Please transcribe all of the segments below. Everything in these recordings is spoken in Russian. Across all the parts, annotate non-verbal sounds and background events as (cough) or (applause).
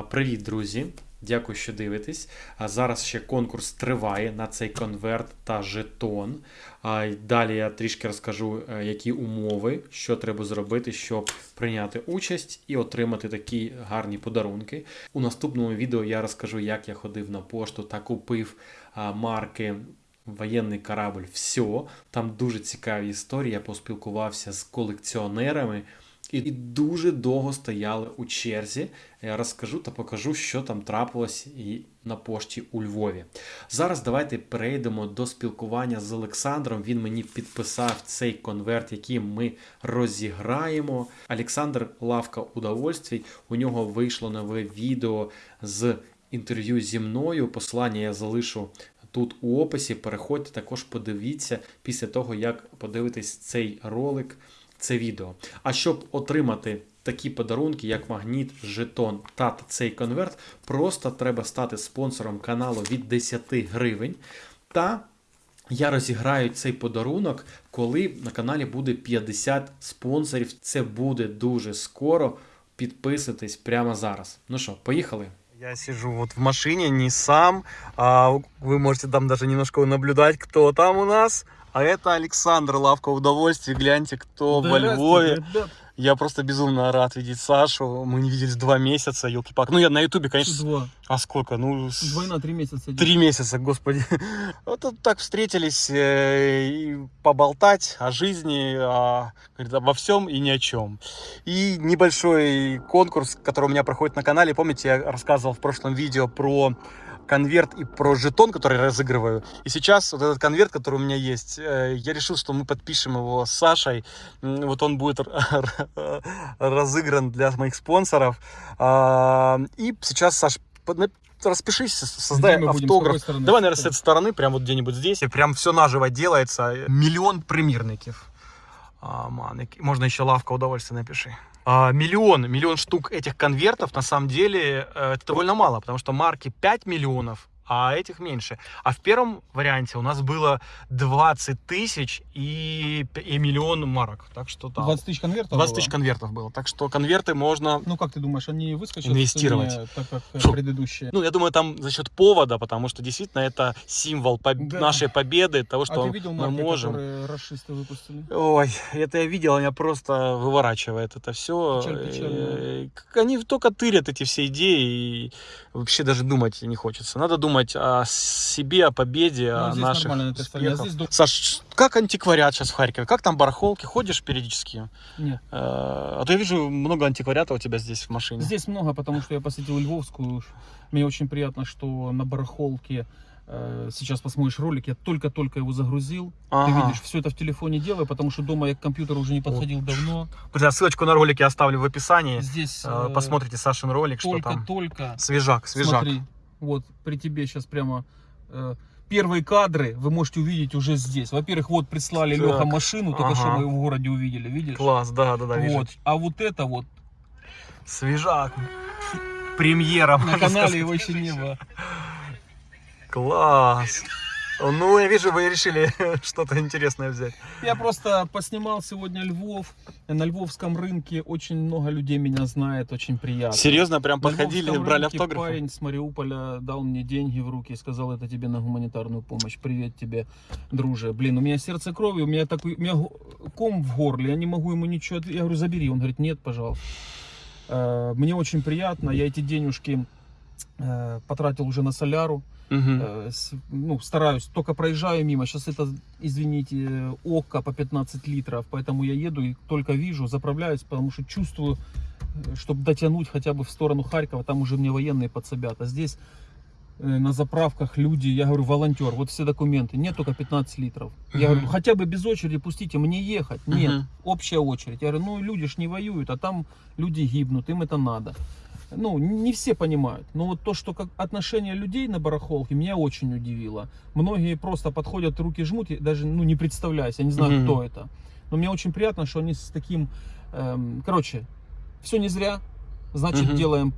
Привіт, друзі! Дякую, що дивитесь. А зараз ще конкурс триває на цей конверт та жетон. Далі я трішки розкажу, е, які умови, що треба зробити, щоб прийняти участь і отримати такі гарні подарунки. У наступному відео я розкажу, як я ходив на пошту та купив марки. Воєнний корабль все. Там дуже цікаві історії. Я поспілкувався з колекціонерами і дуже довго стояли у черзі. Я розкажу та покажу, що там трапилось і на пошті у Львові. Зараз давайте перейдемо до спілкування з Олександром. Він мені підписав цей конверт, який ми розіграємо. Олександр Лавка удовольствий. У нього вийшло нове відео з інтерв'ю зі мною. Посилання я залишу. Тут у описі переходьте, також подивіться після того, як подивитесь цей ролик, це відео. А щоб отримати такі подарунки, як магніт, жетон та цей конверт, просто треба стати спонсором каналу від 10 гривень. Та я розіграю цей подарунок, коли на каналі буде 50 спонсорів. Це буде дуже скоро. Підписуйтесь прямо зараз. Ну що, поїхали? Я сижу вот в машине, не сам, а вы можете там даже немножко наблюдать, кто там у нас. А это Александр Лавка Удовольствий. Гляньте, кто во Львове. Я просто безумно рад видеть Сашу. Мы не виделись два месяца, елки пак Ну, я на ютубе, конечно. Два. А сколько? Ну, с- Двойна три месяца. Три месяца, господи. (laughs) Вот так встретились э, и поболтать о жизни, о, говорит, обо всем и ни о чем. И небольшой конкурс, который у меня проходит на канале. Помните, я рассказывал в прошлом видео про конверт и про жетон, который я разыгрываю. И сейчас вот этот конверт, который у меня есть, э, я решил, что мы подпишем его с Сашей. М, Вот он будет разыгран для моих спонсоров. А, И сейчас, Саш, под- на- распишись, с- создай Где мы будем? С автограф. какой стороны? Давай, наверное, с этой стороны, прямо вот где-нибудь здесь. И прям все наживо делается. Миллион примірників. А, ман, які- можно еще лавка удовольствия напиши. А, миллион, миллион штук этих конвертов, на самом деле, э, это довольно мало, потому что марки 5 миллионов, а этих меньше. А в первом варианте у нас было 20 тысяч и, и миллион марок. Так что там 20 тысяч конвертов 20 было? тысяч конвертов было. Так что конверты можно Ну, как ты думаешь, они выскочат Инвестировать. цене, так как э, предыдущие? Ну, я думаю, там за счет повода, потому что действительно это символ поб- Да. нашей победы, того, а что ты видел мы марки, можем. расисты выпустили? Ой, это я видел, меня просто выворачивает это все. Печаль, печаль, Они только тырят эти все идеи, и вообще даже думать не хочется. Надо думать о себе, о победе, Ну, о наших успехах. здесь Саш, как антиквариат сейчас в Харькове? Как там барахолки? Ходишь периодически? Нет. Э, А то я вижу много антиквариата у тебя здесь в машине. Здесь много, потому что я посетил Львовскую. Мне очень приятно, что на барахолке э, сейчас посмотришь ролик, я только-только его загрузил. Ты Ага. видишь, все это в телефоне делаю, потому что дома я к компьютеру уже не подходил давно. Друзья, ссылочку на ролик я оставлю в описании. Здесь Э, Посмотрите Сашин ролик, что там. только-только Свежак, свежак. Смотри, вот при тебе сейчас прямо э, первые кадры вы можете увидеть уже здесь. Во-первых, вот прислали Так, Леха машину, только что ага. мы его в городе увидели, видишь? Класс, да, да, да, вижу. вот. А вот это вот Свежак. Премьера, на канале сказать. его еще не было. Класс. Ну, я вижу, вы решили (laughs) что-то интересное взять. Я просто поснимал сегодня Львов. На львовском рынке очень много людей меня знает, очень приятно. Серьезно, прям подходили, брали автографы? Парень с Мариуполя дал мне деньги в руки и сказал, это тебе на гуманитарную помощь. Привет тебе, друже. Блин, у меня сердце крови, у меня такой, у меня ком в горле, я не могу ему ничего. Я говорю, забери. Он говорит, нет, пожалуйста. Э, Мне очень приятно, я эти денежки потратил уже на соляру. Э, с- ну, стараюсь, только проезжаю мимо. Сейчас это, извините, э, ОККО по 15 литров, поэтому я еду и только вижу, заправляюсь, потому что чувствую, чтобы дотянуть хотя бы в сторону Харькова, там уже мне военные подсобят. А здесь э, на заправках люди, я говорю, волонтер, вот все документы, нет только 15 литров. Я говорю, хотя бы без очереди пустите, мне ехать. Нет, Мгм. общая очередь. Я говорю, ну люди ж не воюют, а там люди гибнут, им это надо. Ну, не все понимают. Но вот то, что как отношение людей на барахолке, меня очень удивило. Многие просто подходят, руки жмут, и даже ну, не представляясь, я не знаю, Мгм. кто это. Но мне очень приятно, что они с таким... эм, короче, все не зря. Значит, Мгм. делаем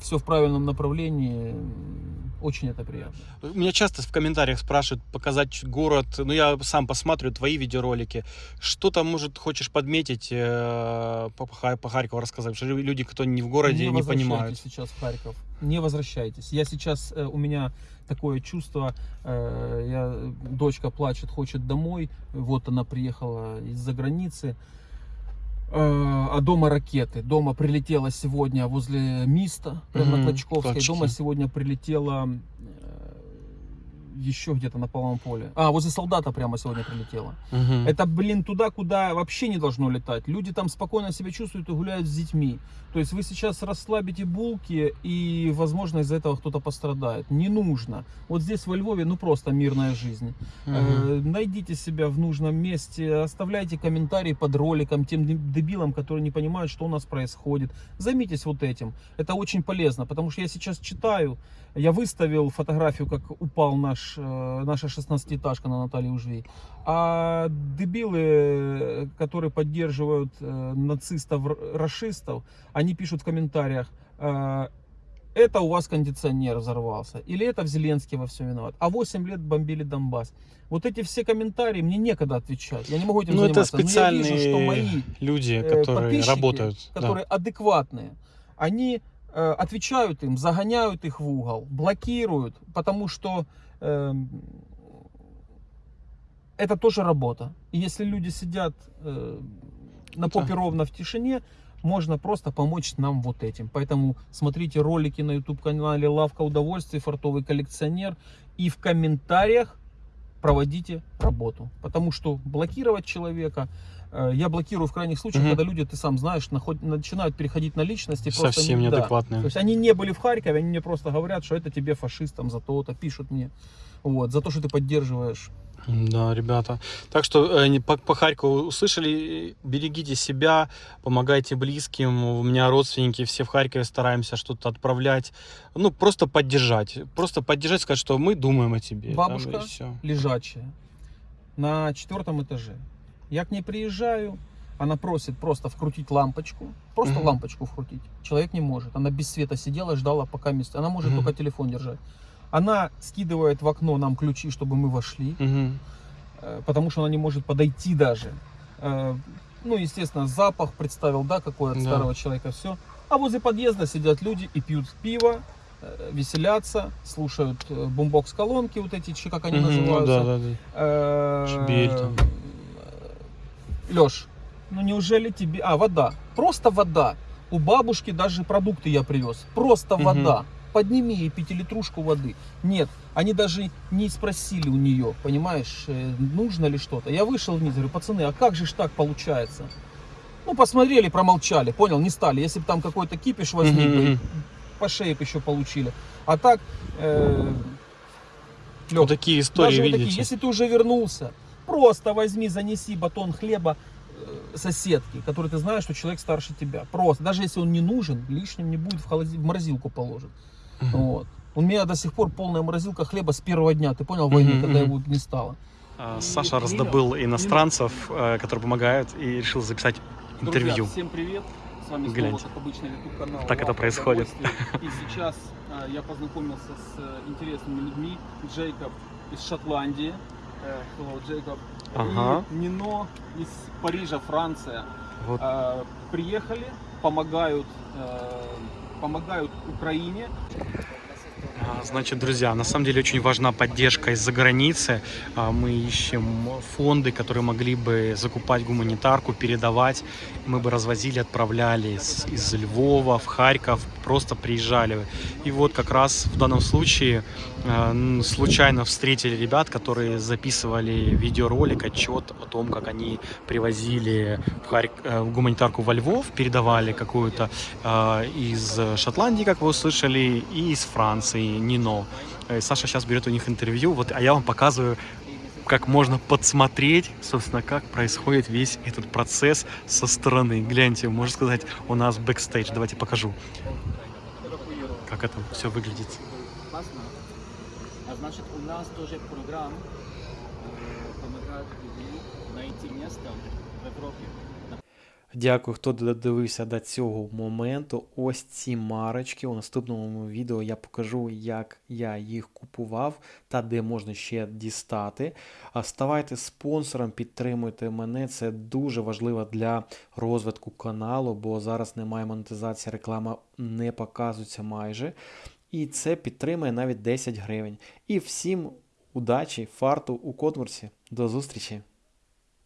все в правильном направлении. Очень это приятно. Меня часто в комментариях спрашивают показать город. Ну, я сам посмотрю твои видеоролики. Что там, может, хочешь подметить э, по, Харькову рассказать? Что люди, кто не в городе, не, возвращайтесь понимают. сейчас в Харьков. Не возвращайтесь. Я сейчас, э, у меня такое чувство, э, я, дочка плачет, хочет домой. Вот она приехала из-за границы. Э, а дома ракеты. Дома прилетела сегодня возле Миста, прямо Мгм, на Клочковской. точки. Дома сегодня прилетела еще где-то на полном поле. А, возле солдата прямо сегодня прилетела. Мгм. Это, блин, туда, куда вообще не должно летать. Люди там спокойно себя чувствуют и гуляют с детьми. То есть вы сейчас расслабите булки, и, возможно, из-за этого кто-то пострадает. Не нужно. Вот здесь, во Львове, ну просто мирная жизнь. Мгм. Э, найдите себя в нужном месте, оставляйте комментарии под роликом тем деб- дебилам, которые не понимают, что у нас происходит. Займитесь вот этим. Это очень полезно, потому что я сейчас читаю, я выставил фотографию, как упал наш, э, наша 16-этажка на Наталье Ужвей. А дебилы, которые поддерживают э, нацистов, р- расистов, они пишут в комментариях, э, это у вас кондиционер взорвался, или это в Зеленский во всем виноват, а 8 лет бомбили Донбасс. Вот эти все комментарии, мне некогда отвечать, я не могу этим Ну, это заниматься. Но я специальные вижу, что мои люди, э, которые работают. да. которые адекватные, они отвечают им, загоняют их в угол, блокируют, потому что это тоже работа. И если люди сидят э, на попе Да. ровно в тишине, можно просто помочь нам вот этим. Поэтому смотрите ролики на YouTube канале Лавка удовольствий, фартовый коллекционер. И в комментариях проводите работу. Потому что блокировать человека, э, я блокирую в крайних случаях, Мгм. когда люди, ты сам знаешь, наход- начинают переходить на личности. Совсем не- да. неадекватные. То есть они не были в Харькове, они мне просто говорят, что это тебе фашистам за то-то, пишут мне. Вот, за то, что ты поддерживаешь. Да, ребята. Так что э, по, по Харькову услышали, берегите себя, помогайте близким. У меня родственники все в Харькове стараемся что-то отправлять. Ну, просто поддержать. Просто поддержать, сказать, что мы думаем о тебе. там, Бабушка? и всё. лежачая на четвертом этаже. Я к ней приезжаю, она просит просто вкрутить лампочку, просто Мгм. лампочку вкрутить. Человек не может. Она без света сидела, ждала пока место. Она может Мгм. только телефон держать. Она скидывает в окно нам ключи, чтобы мы вошли, э, потому что она не может подойти даже. Э, Ну, естественно, запах представил, да, какой от Да. старого человека, все. А возле подъезда сидят люди и пьют пиво, э, веселятся, слушают э, бумбокс-колонки, вот эти, как они ну называются. да, да, да. Шбель там. Леш, ну неужели тебе... А, вода. Просто вода. У бабушки даже продукты я привез. Просто Мгм. вода. Подними ей пятилитрушку воды. Нет, они даже не спросили у нее, понимаешь, э, нужно ли что-то. Я вышел вниз, говорю, пацаны, а как же ж так получается? Ну, посмотрели, промолчали, понял, не стали. Если бы там какой-то кипиш возник, бы, мгм. по шее бы еще получили. А так, э, Лёх, Вот такие истории, даже вот видите. такие, если ты уже вернулся, просто возьми, занеси батон хлеба э, соседке, который ты знаешь, что человек старше тебя. Просто, даже если он не нужен, лишним не будет в, холоди- в морозилку положит. Мгм. Вот. У меня до сих пор полная морозилка хлеба с первого дня, ты понял, войны, Мгм, когда мгм. его не стало. А, Саша раздобыл иностранцев, э, которые помогают, и решил записать интервью. Друзья, всем привет! С вами Гляньте. снова, как обычно, YouTube канал. Так это «Лавка происходит. удовольствий». И (laughs) сейчас э, я познакомился с э, интересными людьми. Джейкоб из Шотландии. Э, Hello, Джейкоб. Ага. И Нино из Парижа, Франция. Вот. Э, Приехали, помогают, э, помогают Украине. А, Значит, друзья, на самом деле очень важна поддержка из-за границы. А, Мы ищем фонды, которые могли бы закупать гуманитарку, передавать. Мы бы развозили, отправляли из, Львова в Харьков, просто приезжали. И вот как раз в данном случае н- случайно встретили ребят, которые записывали видеоролик, отчет о том, как они привозили в Харь- э, гуманитарку во Львов, передавали какую-то из Шотландии, как вы услышали, и из Франции, Нино. Э, Саша сейчас берет у них интервью, вот, а я вам показываю, как можно подсмотреть, собственно, как происходит весь этот процесс со стороны. Гляньте, можно сказать, у нас бэкстейдж. Давайте покажу, как это все выглядит. Классно. А значит, у нас тоже программ э, помогает людям найти место в Европе. Дякую, хто додивився до цього моменту. Ось ці марочки. У наступному відео я покажу, як я їх купував та де можна ще дістати. Ставайте спонсором, підтримуйте мене. Це дуже важливо для розвитку каналу, бо зараз немає монетизації, реклама не показується майже. І це підтримує навіть 10 гривень. І всім удачі, фарту у конкурсі. До зустрічі!